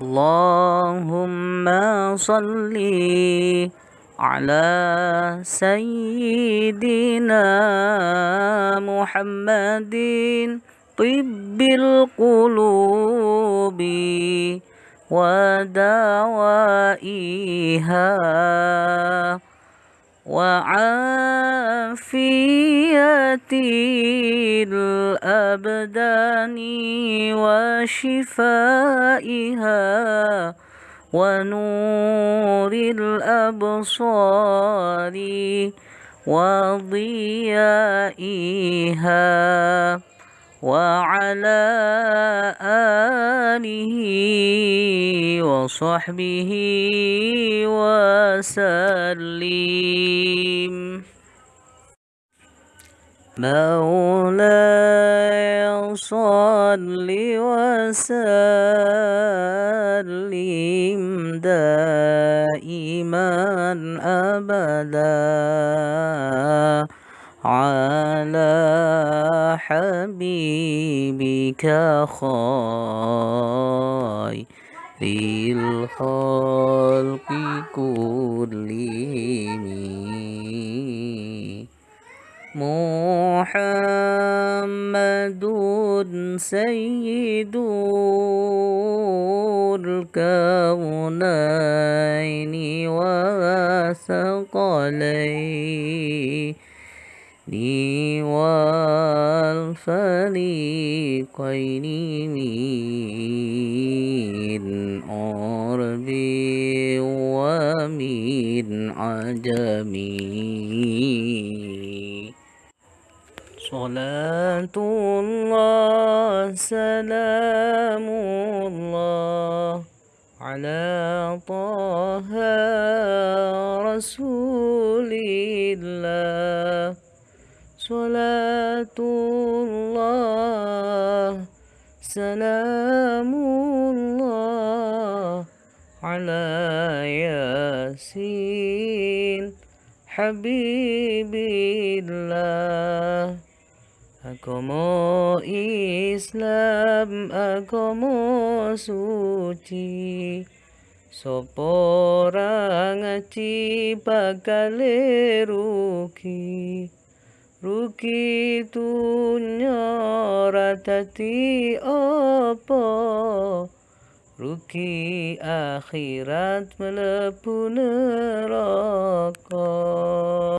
اللهم صل على سيدنا محمد طب القلوب ودوائها وعافية الأبدان وشفائها ونور الأبصار وضيائها وعلى آله وصحبه وسلم مولاي صل وسلم دائما أبدا على حبيبك خير الخلق كلهم. محمد سيد الكونين وثقلين والفريقين من عرب ومن عجم صلاة الله. سلام الله على طه رسول الله. صلاة الله سلام الله على ياسين حبيب الله. Agama Islam agama suci. Sopo ngaji bakal rugi? Rugi dunya radati apa? Rugi akhirat melebu neraka